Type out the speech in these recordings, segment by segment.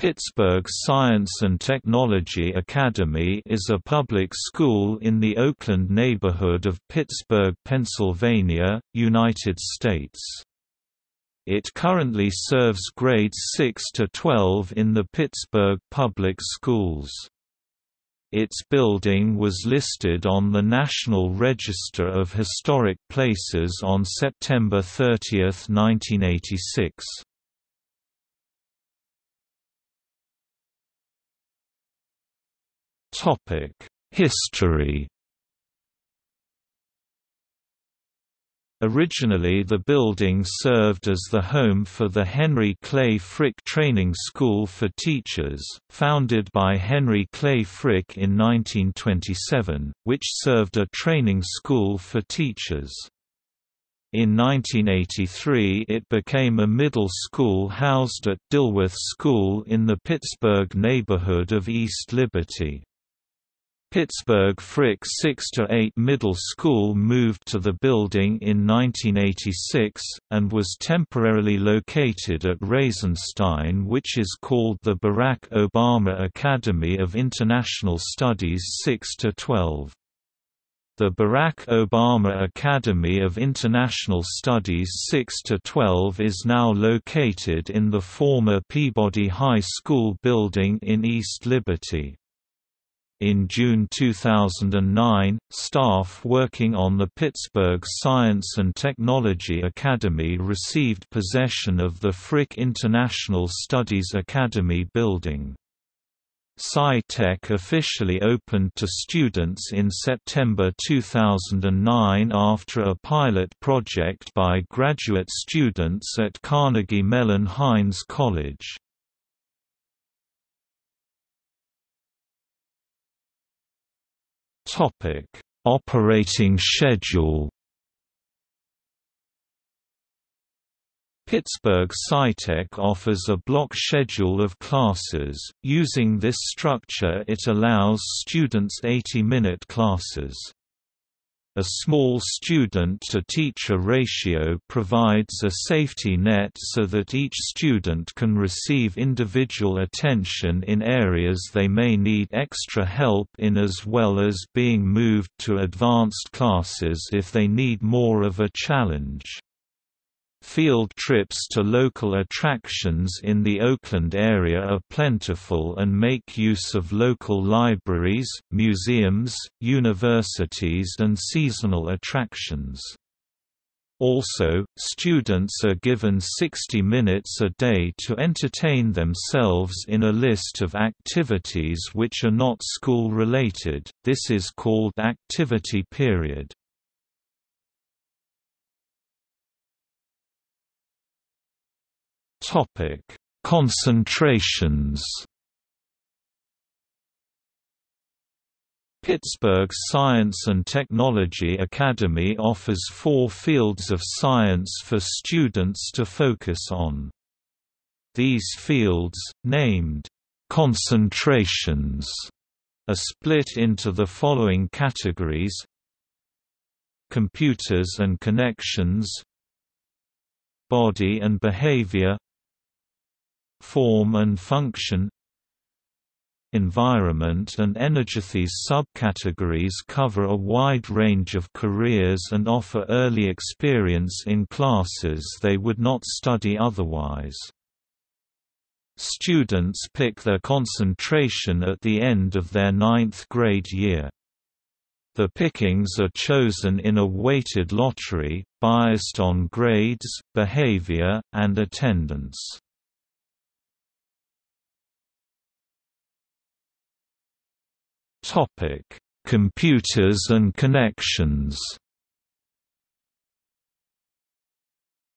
Pittsburgh Science and Technology Academy is a public school in the Oakland neighborhood of Pittsburgh, Pennsylvania, United States. It currently serves grades 6 to 12 in the Pittsburgh Public Schools. Its building was listed on the National Register of Historic Places on September 30, 1986. History Originally the building served as the home for the Henry Clay Frick Training School for Teachers, founded by Henry Clay Frick in 1927, which served a training school for teachers. In 1983 it became a middle school housed at Dilworth School in the Pittsburgh neighborhood of East Liberty. Pittsburgh Frick 6 to 8 Middle School moved to the building in 1986, and was temporarily located at Reizenstein which is called the Barack Obama Academy of International Studies 6 to 12. The Barack Obama Academy of International Studies 6–12 is now located in the former Peabody High School building in East Liberty. In June 2009, staff working on the Pittsburgh Science and Technology Academy received possession of the Frick International Studies Academy building. Sci-Tech officially opened to students in September 2009 after a pilot project by graduate students at Carnegie Mellon Heinz College. Topic: Operating schedule. Pittsburgh SciTech offers a block schedule of classes. Using this structure, it allows students 80-minute classes. A small student-to-teacher ratio provides a safety net so that each student can receive individual attention in areas they may need extra help in as well as being moved to advanced classes if they need more of a challenge. Field trips to local attractions in the Oakland area are plentiful and make use of local libraries, museums, universities and seasonal attractions. Also, students are given 60 minutes a day to entertain themselves in a list of activities which are not school-related, this is called activity period. Topic: Concentrations. Pittsburgh Science and Technology Academy offers four fields of science for students to focus on. These fields, named concentrations, are split into the following categories Computers and connections Body and behavior form and function Environment and energy. These subcategories cover a wide range of careers and offer early experience in classes they would not study otherwise. Students pick their concentration at the end of their ninth grade year. The pickings are chosen in a weighted lottery, biased on grades, behavior, and attendance. Topic: Computers and connections.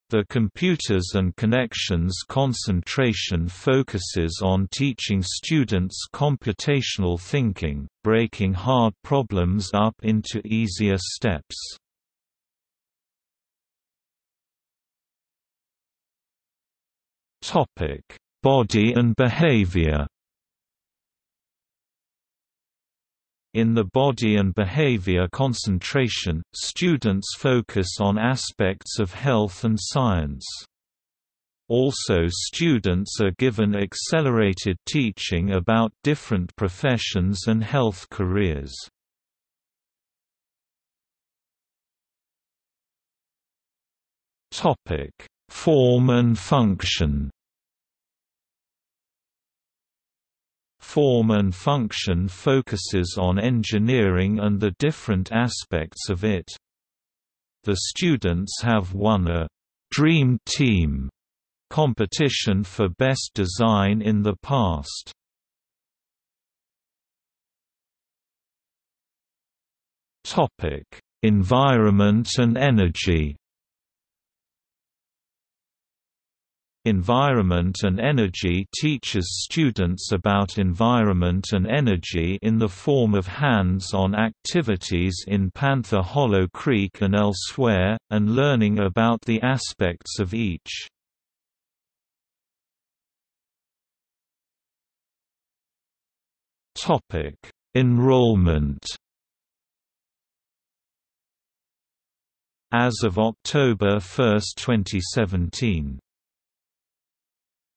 The Computers and Connections concentration focuses on teaching students computational thinking, breaking hard problems up into easier steps. Body and behavior In the body and behavior concentration, students focus on aspects of health and science. Also students are given accelerated teaching about different professions and health careers. Form and function Form and function focuses on engineering and the different aspects of it. The students have won a «Dream Team» competition for best design in the past. Environment and energy Environment and Energy teaches students about environment and energy in the form of hands-on activities in Panther Hollow Creek and elsewhere, and learning about the aspects of each. Enrollment As of October 1, 2017